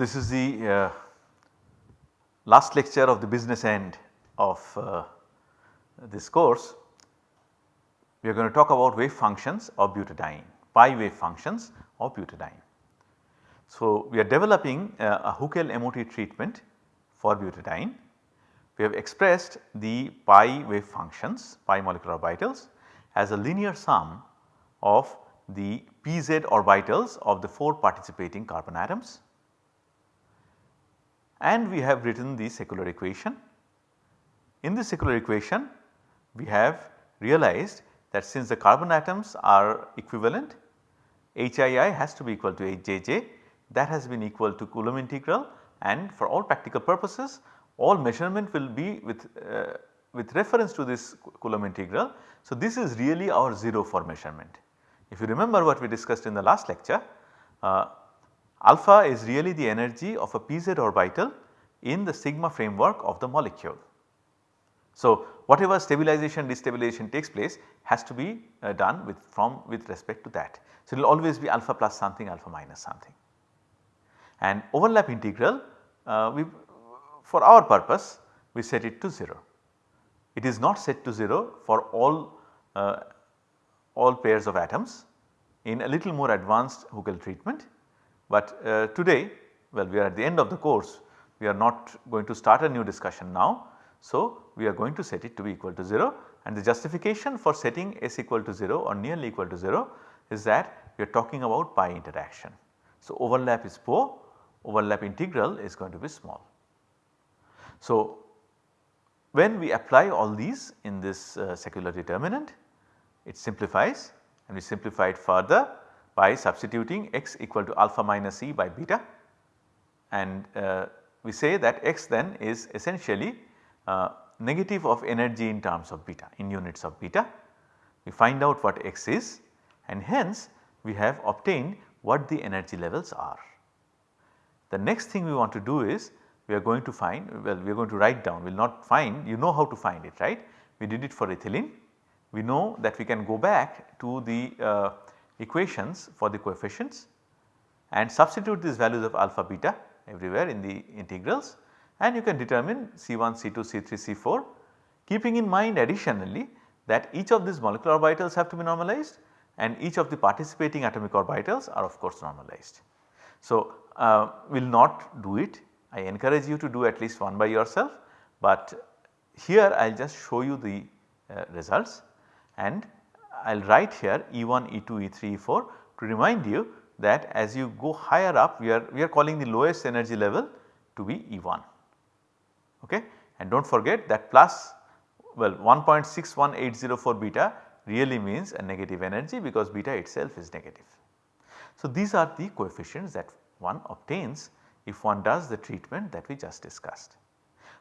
This is the uh, last lecture of the business end of uh, this course. We are going to talk about wave functions of butadiene, pi wave functions of butadiene. So, we are developing uh, a Huckel MOT treatment for butadiene. We have expressed the pi wave functions, pi molecular orbitals as a linear sum of the pz orbitals of the 4 participating carbon atoms and we have written the secular equation. In the secular equation we have realized that since the carbon atoms are equivalent HII has to be equal to HJJ that has been equal to Coulomb integral and for all practical purposes all measurement will be with, uh, with reference to this Coulomb integral. So, this is really our 0 for measurement. If you remember what we discussed in the last lecture, uh, alpha is really the energy of a pz orbital in the sigma framework of the molecule. So, whatever stabilization destabilization takes place has to be uh, done with from with respect to that. So, it will always be alpha plus something alpha minus something and overlap integral uh, we for our purpose we set it to 0. It is not set to 0 for all uh, all pairs of atoms in a little more advanced Huckel treatment. But uh, today well we are at the end of the course we are not going to start a new discussion now. So, we are going to set it to be equal to 0 and the justification for setting s equal to 0 or nearly equal to 0 is that we are talking about pi interaction. So, overlap is poor overlap integral is going to be small. So, when we apply all these in this uh, secular determinant it simplifies and we simplify it further by substituting x equal to alpha minus e by beta and uh, we say that x then is essentially uh, negative of energy in terms of beta in units of beta. We find out what x is and hence we have obtained what the energy levels are. The next thing we want to do is we are going to find well we are going to write down we will not find you know how to find it right. We did it for ethylene we know that we can go back to the uh, equations for the coefficients and substitute these values of alpha beta everywhere in the integrals. And you can determine C1, C2, C3, C4 keeping in mind additionally that each of these molecular orbitals have to be normalized and each of the participating atomic orbitals are of course normalized. So, uh, will not do it. I encourage you to do at least one by yourself, but here I will just show you the uh, results. And I will write here E1, E2, E3, E4 to remind you that as you go higher up we are, we are calling the lowest energy level to be E1 okay and do not forget that plus well 1.61804 beta really means a negative energy because beta itself is negative. So, these are the coefficients that one obtains if one does the treatment that we just discussed.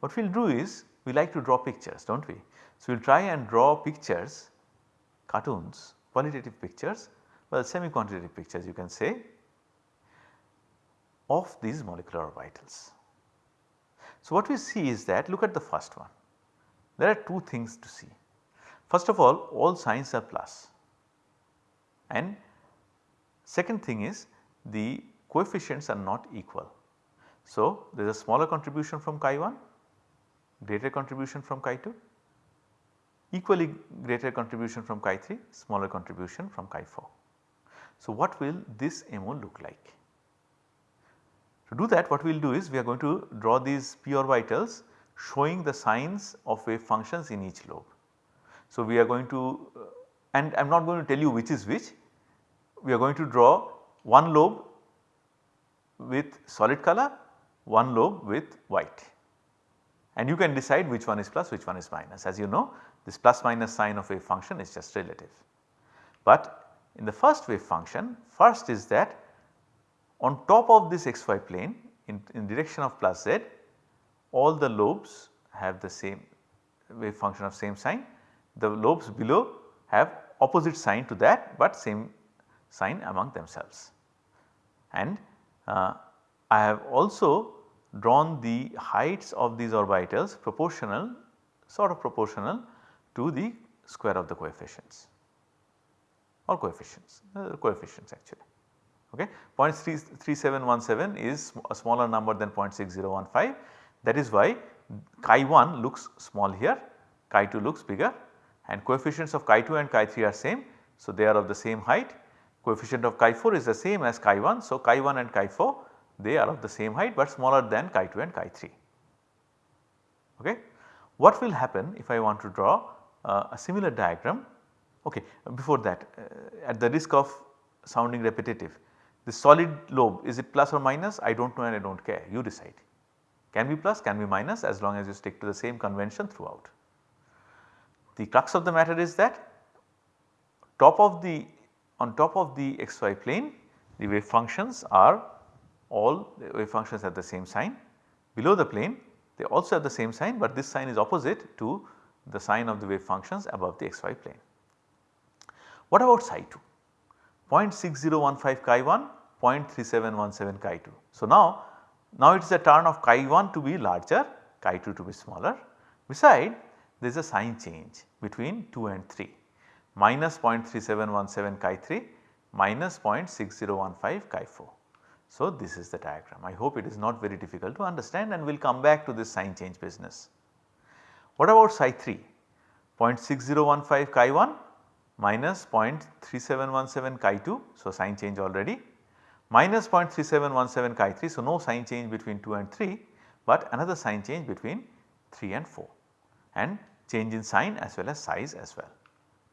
What we will do is we like to draw pictures do not we. So, we will try and draw pictures cartoons qualitative pictures well semi quantitative pictures you can say of these molecular orbitals. So, what we see is that look at the first one there are two things to see. First of all all signs are plus and second thing is the coefficients are not equal. So, there is a smaller contribution from chi 1, greater contribution from chi 2, equally greater contribution from chi 3, smaller contribution from chi 4. So, what will this MO look like? To do that what we will do is we are going to draw these p orbitals showing the signs of wave functions in each lobe. So, we are going to uh, and I am not going to tell you which is which, we are going to draw one lobe with solid color, one lobe with white and you can decide which one is plus which one is minus. As you know this plus minus sign of wave function is just relative. But in the first wave function first is that on top of this xy plane in, in direction of plus z all the lobes have the same wave function of same sign. The lobes below have opposite sign to that but same sign among themselves. And uh, I have also drawn the heights of these orbitals proportional sort of proportional to the square of the coefficients or coefficients uh, coefficients actually okay 0.3717 is a smaller number than 0.6015 that is why chi 1 looks small here, chi 2 looks bigger and coefficients of chi 2 and chi 3 are same. So, they are of the same height coefficient of chi 4 is the same as chi 1. So, chi 1 and chi 4 they are of the same height but smaller than chi 2 and chi 3. Okay. What will happen if I want to draw a similar diagram. Okay before that uh, at the risk of sounding repetitive the solid lobe is it plus or minus? I do not know and I do not care. You decide. Can be plus can be minus as long as you stick to the same convention throughout. The crux of the matter is that top of the on top of the xy plane the wave functions are all the wave functions have the same sign. Below the plane they also have the same sign but this sign is opposite to the sign of the wave functions above the xy plane. What about psi 2? 0.6015 chi 1, 0.3717 chi 2. So, now, now it is a turn of chi 1 to be larger, chi 2 to be smaller. Beside there is a sign change between 2 and 3 minus 0.3717 chi 3 minus 0.6015 chi 4. So, this is the diagram. I hope it is not very difficult to understand and we will come back to this sign change business. What about psi 3? 0.6015 chi 1 minus 0.3717 chi 2. So, sign change already minus 0.3717 chi 3. So, no sign change between 2 and 3, but another sign change between 3 and 4 and change in sign as well as size as well.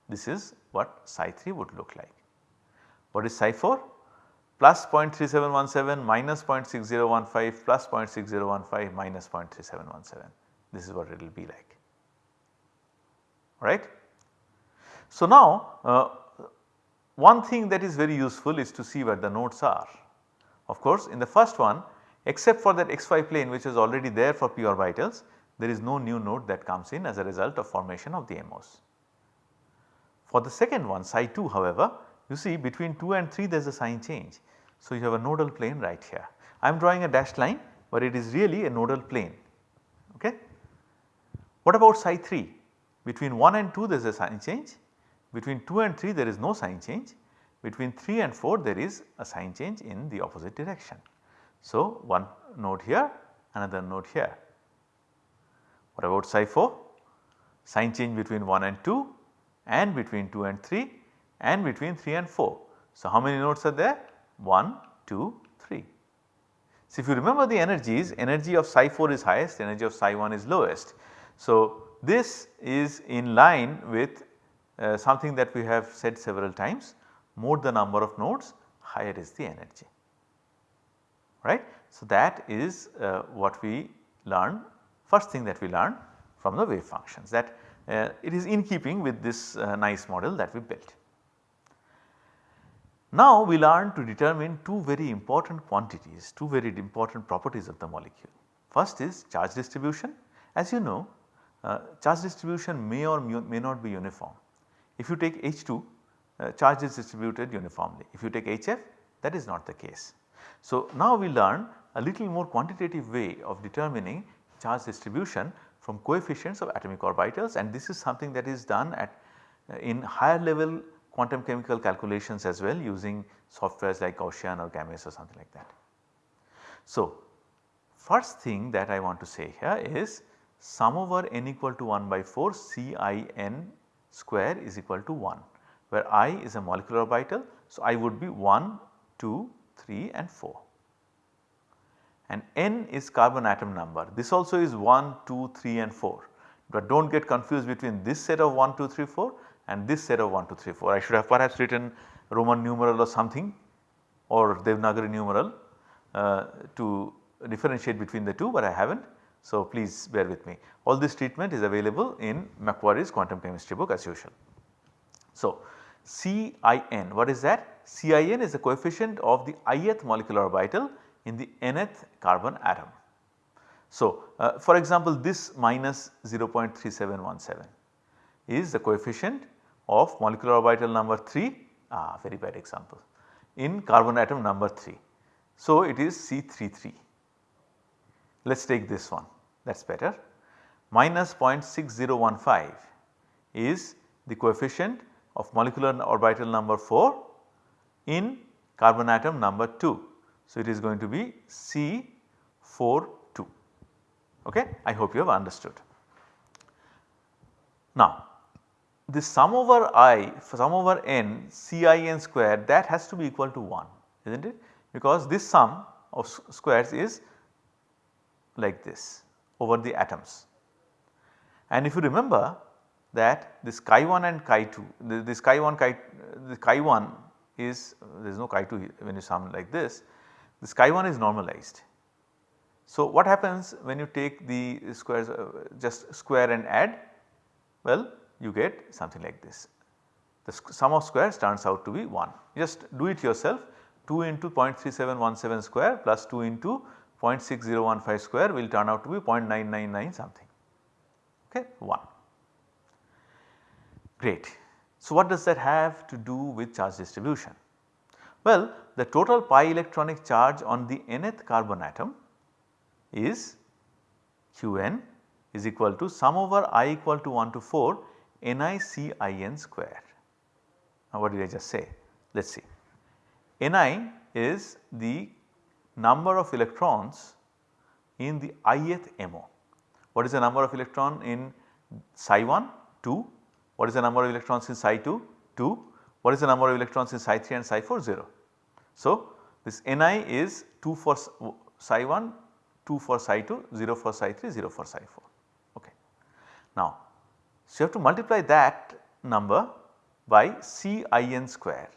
This is what psi 3 would look like. What is psi 4? Plus 0.3717 minus 0.6015 plus 0.6015 minus 0.3717. This is what it will be like, right. So, now uh, one thing that is very useful is to see where the nodes are. Of course, in the first one except for that xy plane which is already there for p orbitals there is no new node that comes in as a result of formation of the MOs. For the second one psi 2 however you see between 2 and 3 there is a sign change. So, you have a nodal plane right here. I am drawing a dashed line but it is really a nodal plane. What about psi 3? Between 1 and 2 there is a sign change between 2 and 3 there is no sign change, between 3 and 4 there is a sign change in the opposite direction. So, one node here, another node here. What about psi 4? Sign change between 1 and 2 and between 2 and 3 and between 3 and 4. So, how many nodes are there? 1, 2, 3. So, if you remember the energies, energy of psi 4 is highest, energy of psi 1 is lowest. So, this is in line with uh, something that we have said several times more the number of nodes higher is the energy right. So, that is uh, what we learn first thing that we learn from the wave functions that uh, it is in keeping with this uh, nice model that we built. Now we learn to determine two very important quantities, two very important properties of the molecule. First is charge distribution. As you know, uh, charge distribution may or may not be uniform. If you take H2 uh, charge is distributed uniformly. If you take HF that is not the case. So, now we learn a little more quantitative way of determining charge distribution from coefficients of atomic orbitals and this is something that is done at uh, in higher level quantum chemical calculations as well using softwares like Gaussian or GAMESS or something like that. So, first thing that I want to say here is sum over n equal to 1 by 4 C i n square is equal to 1 where i is a molecular orbital. So, i would be 1, 2, 3 and 4 and n is carbon atom number. This also is 1, 2, 3 and 4 but do not get confused between this set of 1, 2, 3, 4 and this set of 1, 2, 3, 4. I should have perhaps written Roman numeral or something or Devanagari numeral uh, to differentiate between the two but I have not. So, please bear with me. All this treatment is available in McQuarrie's quantum chemistry book as usual. So, CIN what is that? CIN is the coefficient of the ith molecular orbital in the nth carbon atom. So, uh, for example this minus 0.3717 is the coefficient of molecular orbital number 3 ah very bad example in carbon atom number 3. So, it is C33 let us take this one. That is better. Minus 0.6015 is the coefficient of molecular orbital number 4 in carbon atom number 2. So, it is going to be C42 okay? I hope you have understood. Now the sum over i sum over n Cin square that has to be equal to 1 is not it? Because this sum of squares is like this over the atoms. And if you remember that this chi 1 and chi 2 this chi 1 chi the chi 1 is there is no chi 2 when you sum like this this chi 1 is normalized. So what happens when you take the squares uh, just square and add well you get something like this the sum of squares turns out to be 1 just do it yourself 2 into 0.3717 square plus 2 into 0.6015 square will turn out to be 0.999 something okay 1 great. So what does that have to do with charge distribution? Well the total pi electronic charge on the nth carbon atom is Qn is equal to sum over i equal to 1 to 4 NiCin square. Now what did I just say? Let us see. Ni is the number of electrons in the ith MO. What is the number of electron in psi 1? 2. What is the number of electrons in psi 2? 2. What is the number of electrons in psi 3 and psi 4? 0. So, this Ni is 2 for psi 1, 2 for psi 2, 0 for psi 3, 0 for psi 4. Okay. Now, so, you have to multiply that number by Cin square.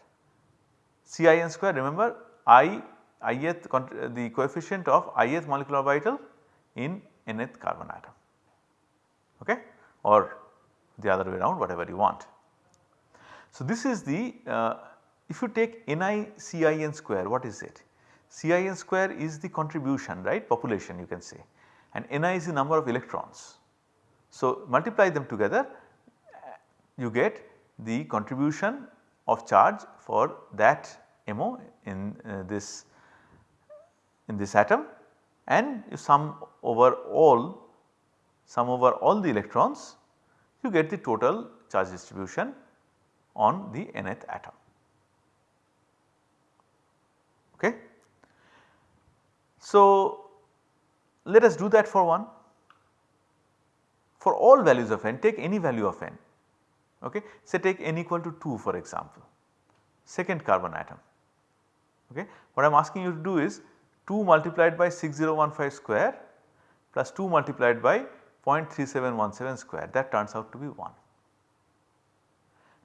Cin square remember i ith the coefficient of ith molecular orbital in nth carbon atom okay or the other way around whatever you want. So, this is the uh, if you take Ni Cin square what is it? Cin square is the contribution right population you can say and Ni is the number of electrons. So, multiply them together you get the contribution of charge for that MO in uh, this in this atom and you sum over all sum over all the electrons you get the total charge distribution on the nth atom. Okay. So, let us do that for one for all values of n take any value of n okay say take n equal to 2 for example second carbon atom okay. What I am asking you to do is 2 multiplied by 6015 square plus 2 multiplied by 0.3717 square that turns out to be 1.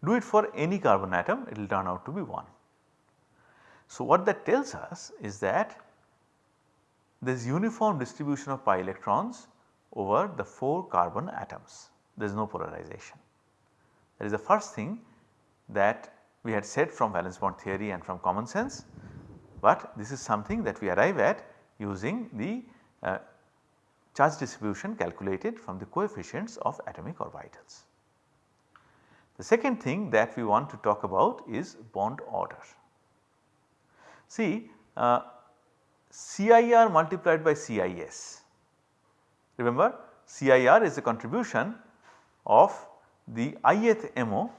Do it for any carbon atom it will turn out to be 1. So what that tells us is that there is uniform distribution of pi electrons over the 4 carbon atoms there is no polarization. That is the first thing that we had said from valence bond theory and from common sense, but this is something that we arrive at using the uh, charge distribution calculated from the coefficients of atomic orbitals. The second thing that we want to talk about is bond order. See uh, CIR multiplied by CIS. Remember CIR is the contribution of the ith MO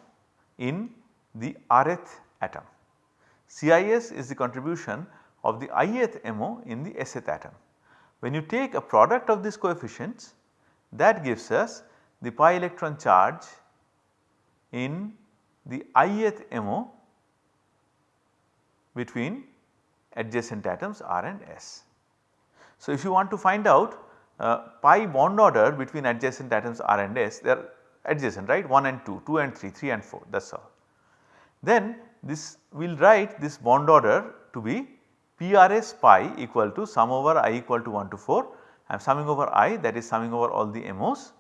in the rth atom. CIS is the contribution of the ith MO in the sth atom. When you take a product of these coefficients that gives us the pi electron charge in the ith MO between adjacent atoms R and S. So, if you want to find out uh, pi bond order between adjacent atoms R and S they are adjacent right 1 and 2, 2 and 3, 3 and 4 that is all. Then this we will write this bond order to be PRS pi equal to sum over i equal to 1 to 4 I am summing over i that is summing over all the MOs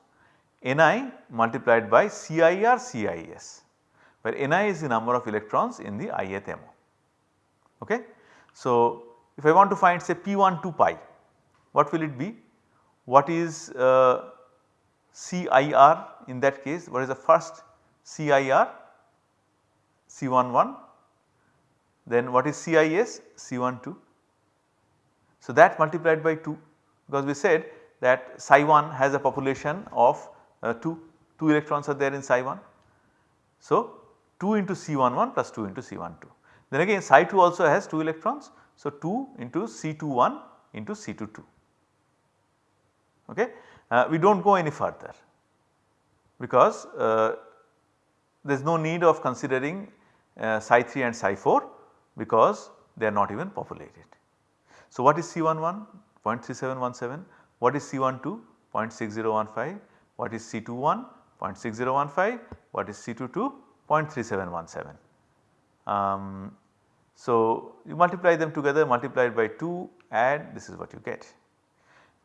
Ni multiplied by CIR CIS where Ni is the number of electrons in the ith MO. Okay. So, if I want to find say P1 2 pi what will it be? What is uh, CIR in that case what is the first CIR C11 then what is CIS C12. So that multiplied by 2 because we said that psi 1 has a population of uh, 2, 2 electrons are there in psi 1. So 2 into C11 plus 2 into C12. Then again Psi2 also has 2 electrons. So 2 into C21 into C22 okay. Uh, we do not go any further because uh, there is no need of considering uh, Psi3 and Psi4 because they are not even populated. So what is C11 0.3717, what is C12 0.6015, what is C21 0.6015, what is C22 0.3717. Um, so you multiply them together multiplied by 2 add this is what you get.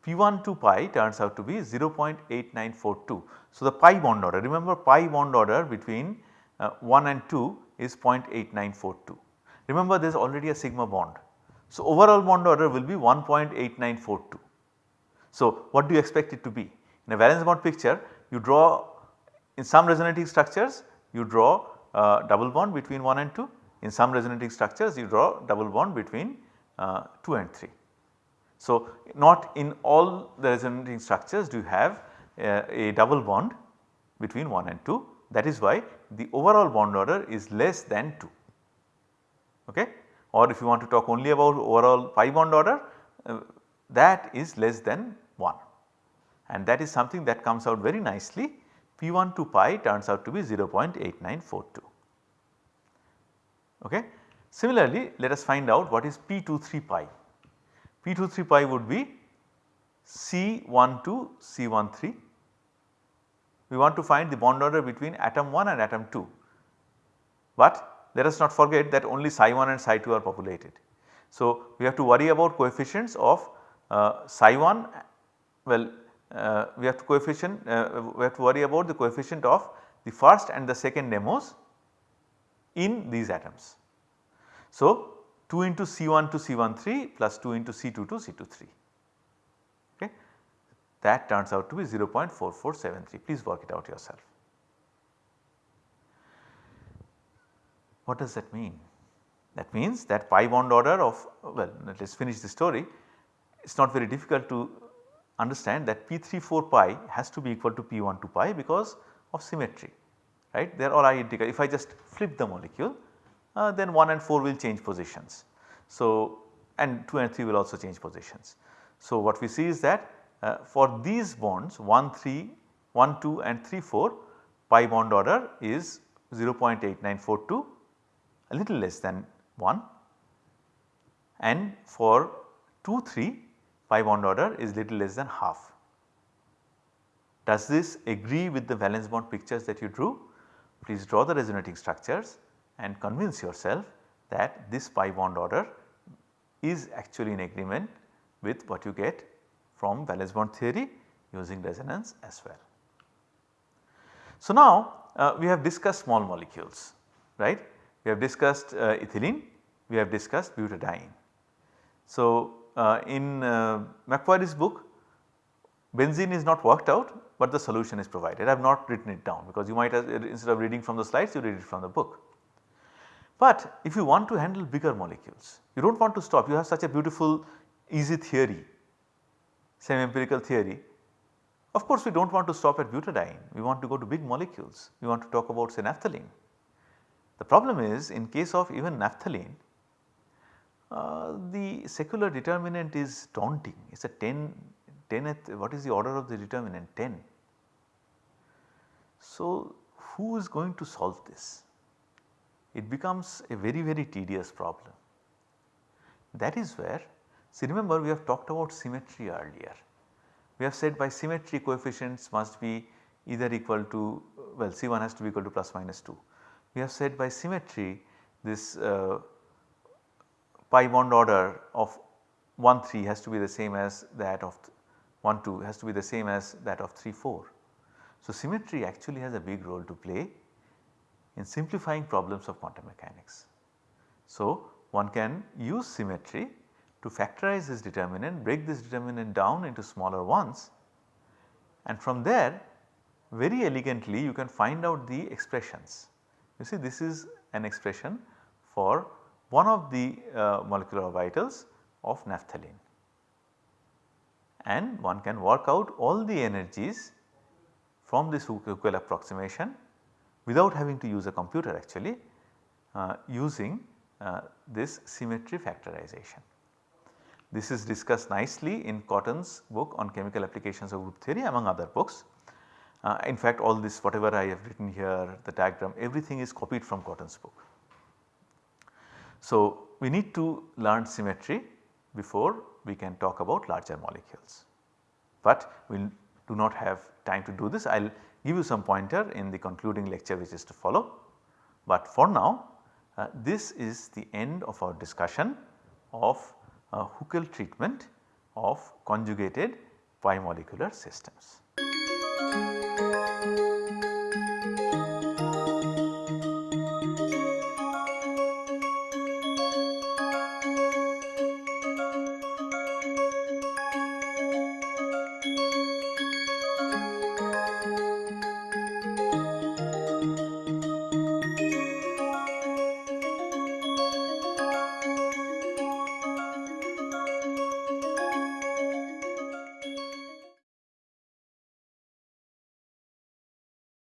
P1 to pi turns out to be 0.8942. So the pi bond order remember pi bond order between uh, 1 and 2 is 0.8942. Remember there is already a sigma bond. So overall bond order will be 1.8942. So what do you expect it to be? In a valence bond picture you draw in some resonating structures you draw uh, double bond between 1 and 2, in some resonating structures you draw double bond between uh, 2 and 3. So not in all the resonating structures do you have uh, a double bond between 1 and 2 that is why the overall bond order is less than 2 okay? Or if you want to talk only about overall pi bond order uh, that is less than 1 and that is something that comes out very nicely. P1 to pi turns out to be 0.8942 okay. Similarly let us find out what is P23 pi. P23 pi would be C12 C13 we want to find the bond order between atom 1 and atom 2. But let us not forget that only psi 1 and psi 2 are populated. So, we have to worry about coefficients of uh, psi 1 well uh, we have to coefficient uh, we have to worry about the coefficient of the first and the second demos in these atoms. So, 2 into C1 to C13 plus 2 into C2 to C23 okay? That turns out to be 0.4473 please work it out yourself. What does that mean? That means that pi bond order of well let us finish the story. It is not very difficult to understand that P34 pi has to be equal to P1 to pi because of symmetry right? They are all identical. If I just flip the molecule uh, then 1 and 4 will change positions. So and 2 and 3 will also change positions. So what we see is that uh, for these bonds 1 3 1 2 and 3 4 pi bond order is 0.8942 a little less than 1 and for 2 3 pi bond order is little less than half. Does this agree with the valence bond pictures that you drew? Please draw the resonating structures and convince yourself that this pi bond order is actually in agreement with what you get from valence bond theory using resonance as well. So now uh, we have discussed small molecules right we have discussed uh, ethylene we have discussed butadiene. So uh, in uh, McQuarrie's book benzene is not worked out but the solution is provided. I have not written it down because you might have instead of reading from the slides you read it from the book. But if you want to handle bigger molecules you do not want to stop you have such a beautiful easy theory semi empirical theory. Of course we do not want to stop at butadiene we want to go to big molecules we want to talk about say naphthalene. The problem is in case of even naphthalene uh, the secular determinant is daunting it is a 10 10th what is the order of the determinant 10. So who is going to solve this? It becomes a very very tedious problem. That is where see remember we have talked about symmetry earlier. We have said by symmetry coefficients must be either equal to well C1 has to be equal to plus minus 2. We have said by symmetry this uh, pi bond order of 1 3 has to be the same as that of 1 2 has to be the same as that of 3 4. So, symmetry actually has a big role to play in simplifying problems of quantum mechanics. So, one can use symmetry to factorize this determinant, break this determinant down into smaller ones and from there very elegantly you can find out the expressions. You see this is an expression for one of the uh, molecular orbitals of naphthalene and one can work out all the energies from this Huckel approximation without having to use a computer actually uh, using uh, this symmetry factorization. This is discussed nicely in Cotton's book on chemical applications of group theory among other books. Uh, in fact all this whatever I have written here the diagram everything is copied from Cotton's book. So, we need to learn symmetry before we can talk about larger molecules. But we do not have time to do this I will give you some pointer in the concluding lecture which is to follow. But for now uh, this is the end of our discussion of uh, Huckel treatment of conjugated bimolecular systems.